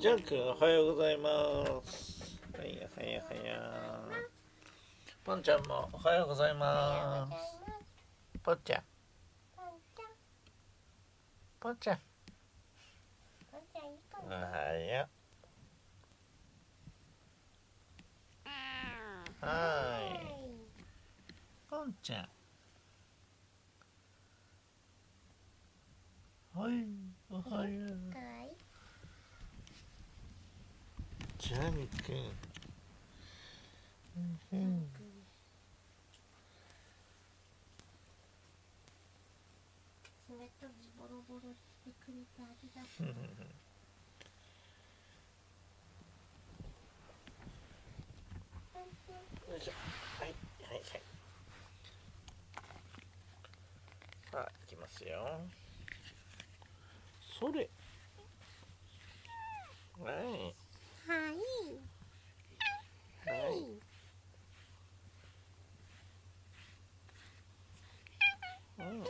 ジャン君おはようございます。はいはいはいポンちゃんもおはようございます。ポンちゃん。ポンちゃん。おはようはい。ポンちゃんはいおはようジャン君うんボロボロ。はい。はい。はい。さあい。きますよそれはい。はいうんうん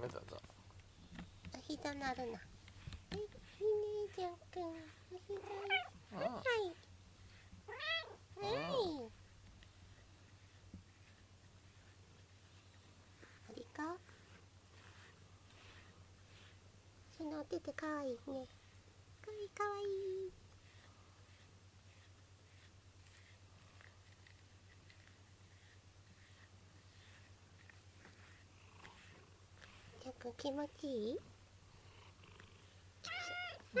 はいどうぞお膝なるな。はい、ねじゃんくん。お膝。うんはい。はい。ありか？そのお手手かわいいね。かわいいかわいい。気持ちいい？うん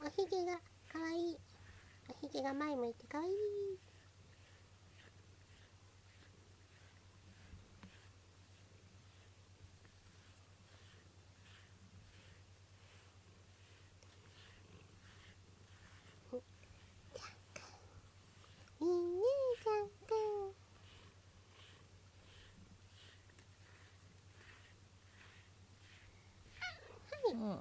おひげがかわいい。おひげが前向いてかわいい。いいねじゃんくん。うんは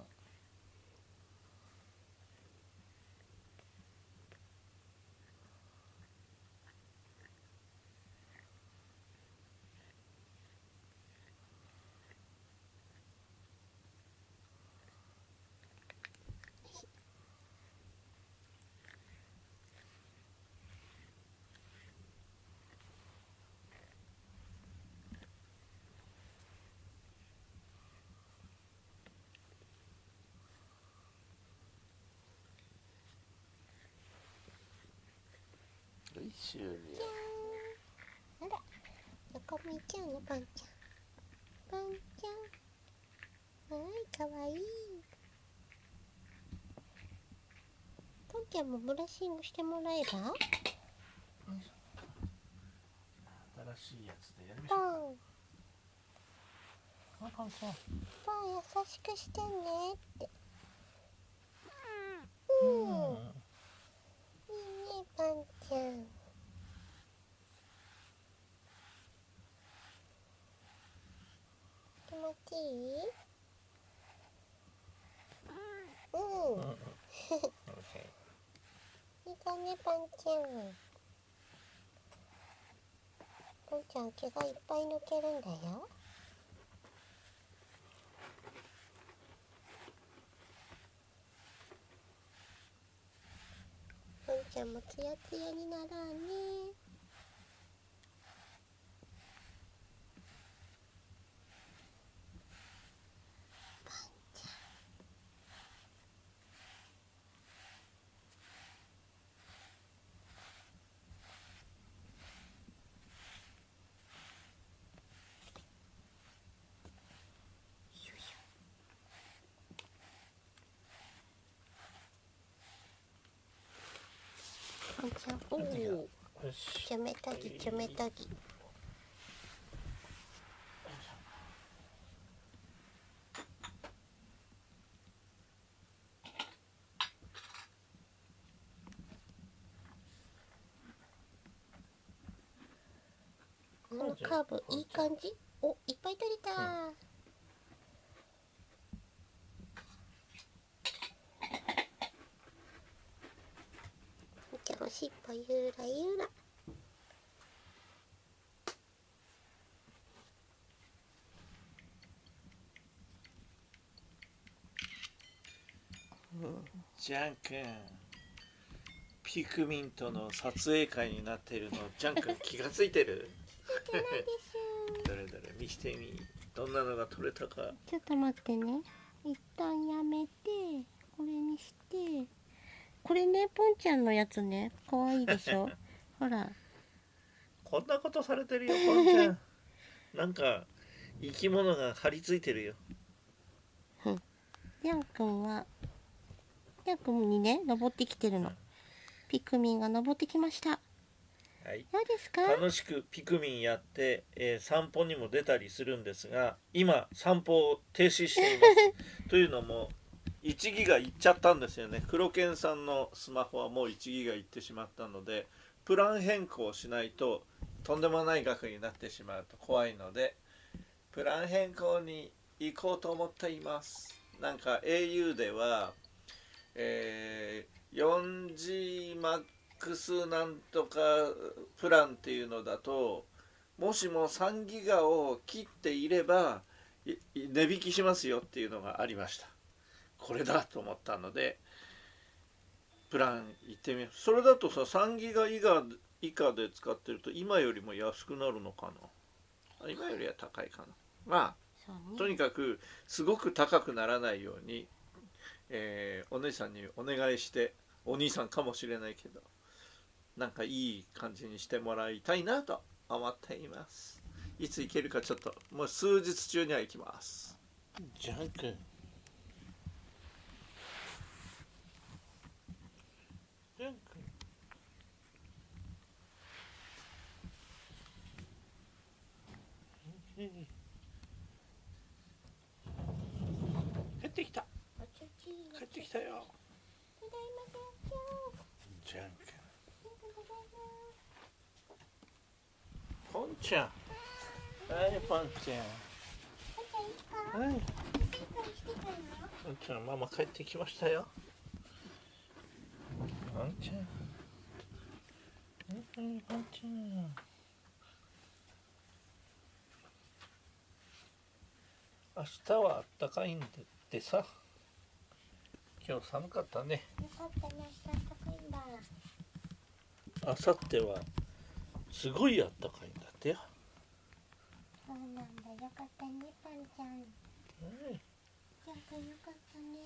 い終了あら、どこ見ちゃうのパンちゃん。パンちゃん。はい、かわいい。パンちゃんもブラッシングしてもらえば。新しいやつでやりましパょうン、ンちゃんパン優しくしてねって。ううん、いいんね、パンちゃん。気持ちいい。うん。うん。いいかね、パンちゃん。パンちゃん。毛がいっぱい抜けるん。だよ。パンちゃん。もツヤツヤにならうね。パンちゃん。パンちゃん、おお、よしちょめとぎ、ちょめとぎ。このカーブいい感じ？おいっぱい取れた、じゃしっぽゆらゆら。ジャン君ピクミンとの撮影会になってるのジャン君気がついてる？どれどれ見してみどんなのが撮れたか。ちょっと待ってね。一旦やめてこれにして。これねポンちゃんのやつね。可愛いでしょ？ほら。こんなことされてるよポンちゃん。なんか生き物が張り付いてるよ。ジャン君はジャン君にね登ってきてるの。ピクミンが登ってきました。はい。どうですか？楽しくピクミンやって、えー散歩にも出たりするんですが今散歩を停止しています。というのも1ギガいっちゃったんですよね。黒犬さんのスマホはもう1ギガいってしまったのでプラン変更しないととんでもない額になってしまうと怖いのでプラン変更に行こうと思っています。なんか au では、えー、4GMAX なんとかプランっていうのだともしも3ギガを切っていれば値引きしますよっていうのがありました。これだと思ったのでプラン行ってみよう。それだとさ3ギガ以下以下で使ってると今よりも安くなるのかな？今よりは高いかな。まあとにかくすごく高くならないように、えーお姉さんにお願いしてお兄さんかもしれないけどなんかいい感じにしてもらいたいなと思っています。いつ行けるかちょっともう数日中には行きます。ジャンクジャンク帰ってきた。帰ってきたよ。ただいまだよジャンクただいまポンちゃん。はいポンちゃん。はい。ポンちゃんママ帰ってきましたよ。ポンちゃん。はいポンちゃん明日はあったかいんでってさ。今日寒かったね。よかったね明日高いんだ。明後日はすごいあったかいんだってよ。そうなんだ。よかったねパンちゃん。はいジャン君よかったね